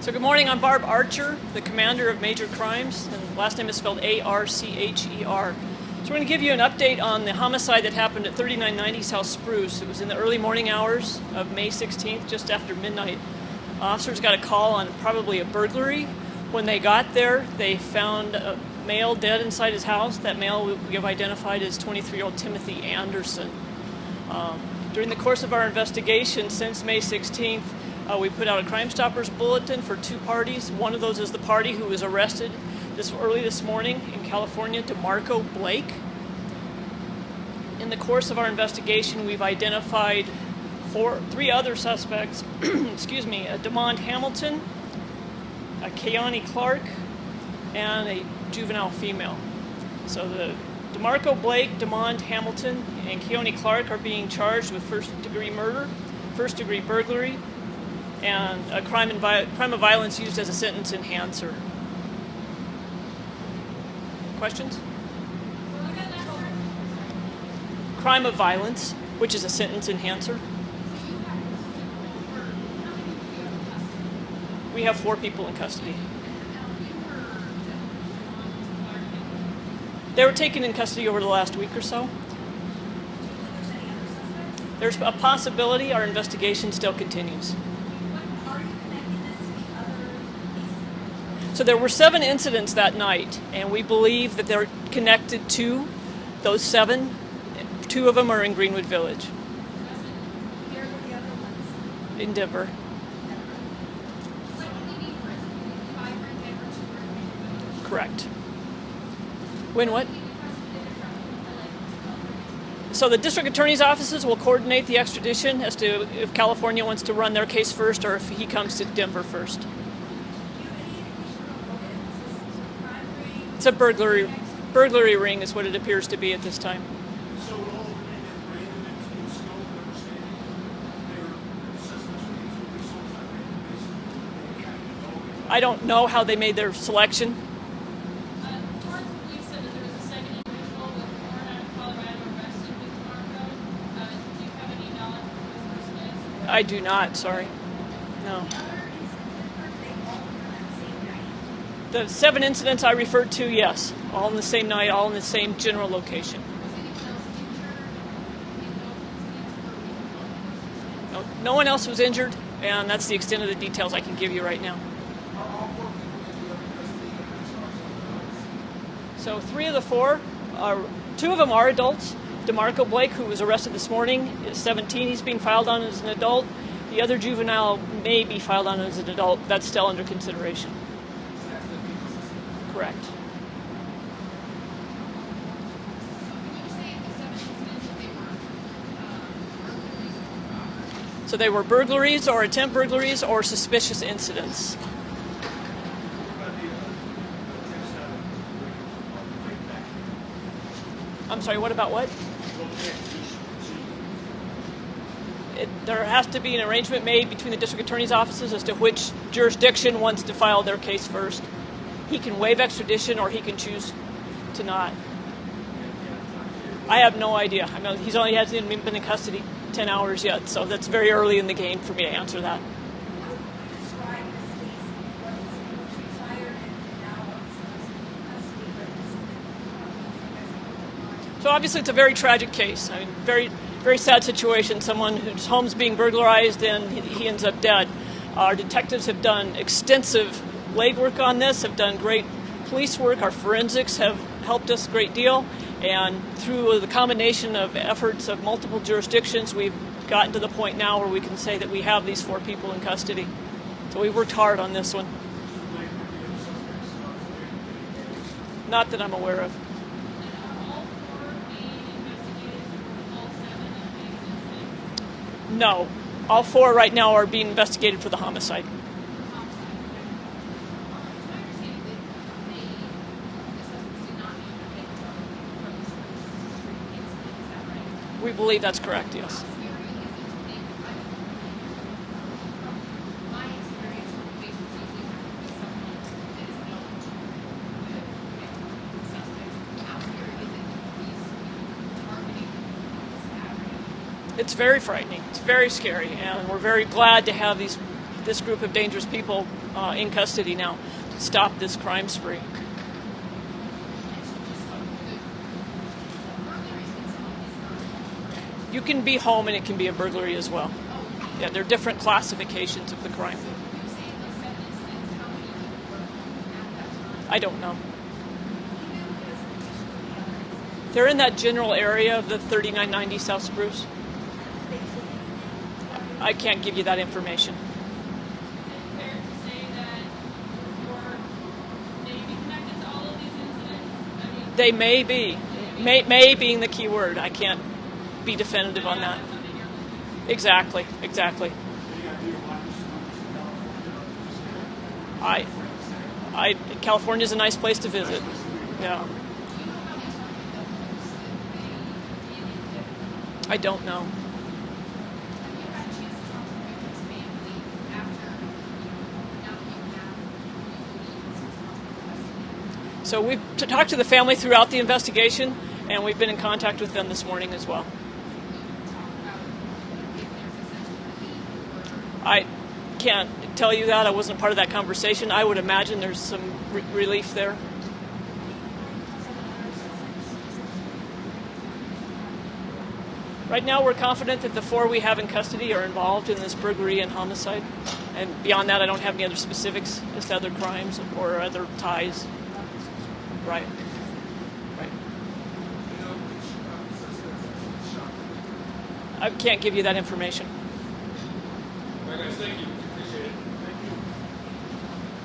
So good morning, I'm Barb Archer, the commander of Major Crimes, and last name is spelled A-R-C-H-E-R. So we're going to give you an update on the homicide that happened at 3990 South Spruce. It was in the early morning hours of May 16th, just after midnight. Officers got a call on probably a burglary. When they got there, they found a male dead inside his house. That male we have identified as 23-year-old Timothy Anderson. Um, during the course of our investigation since May 16th, uh, we put out a Crime Stoppers bulletin for two parties. One of those is the party who was arrested this early this morning in California, DeMarco Blake. In the course of our investigation, we've identified four, three other suspects. excuse me, a Demond Hamilton, a Keone Clark, and a juvenile female. So the DeMarco Blake, Demond Hamilton, and Keone Clark are being charged with first-degree murder, first-degree burglary, and a crime, crime of violence used as a sentence enhancer. Questions? Crime of violence, which is a sentence enhancer. We have four people in custody. They were taken in custody over the last week or so. There's a possibility our investigation still continues. So there were seven incidents that night, and we believe that they're connected to those seven. Two of them are in Greenwood Village. In Denver. Correct. When what? So the district attorney's offices will coordinate the extradition as to if California wants to run their case first or if he comes to Denver first. It's a burglary burglary ring is what it appears to be at this time. I don't know how they made their selection. I do not, sorry. No. The seven incidents I referred to, yes. All in the same night, all in the same general location. No, no one else was injured, and that's the extent of the details I can give you right now. So three of the four, are, two of them are adults. DeMarco Blake, who was arrested this morning, is 17. He's being filed on as an adult. The other juvenile may be filed on as an adult. That's still under consideration. Correct. So they were burglaries or attempt burglaries or suspicious incidents. I'm sorry, what about what? It, there has to be an arrangement made between the district attorney's offices as to which jurisdiction wants to file their case first he can waive extradition or he can choose to not. I have no idea. I mean, he's only hasn't been in custody 10 hours yet, so that's very early in the game for me to answer that. So obviously it's a very tragic case. I mean, very, very sad situation. Someone whose home's being burglarized and he ends up dead. Our detectives have done extensive legwork on this, have done great police work. Our forensics have helped us a great deal. And through the combination of efforts of multiple jurisdictions, we've gotten to the point now where we can say that we have these four people in custody. So we worked hard on this one. Not that I'm aware of. No. All four right now are being investigated for the homicide. We believe that's correct, yes. It's very frightening. It's very scary, and we're very glad to have these this group of dangerous people uh, in custody now to stop this crime spree. You can be home and it can be a burglary as well. Yeah, there are different classifications of the crime. I don't know. They're in that general area of the 3990 South Spruce. I can't give you that information. They may be. May, may being the key word. I can't be definitive on that. Exactly, exactly. I, I, California's a nice place to visit. Yeah. I don't know. So we've talked to the family throughout the investigation, and we've been in contact with them this morning as well. I can't tell you that. I wasn't part of that conversation. I would imagine there's some re- relief there. Right now, we're confident that the four we have in custody are involved in this burglary and homicide. And beyond that, I don't have any other specifics as to other crimes or other ties. Right. Right. I can't give you that information. Right, guys, thank you.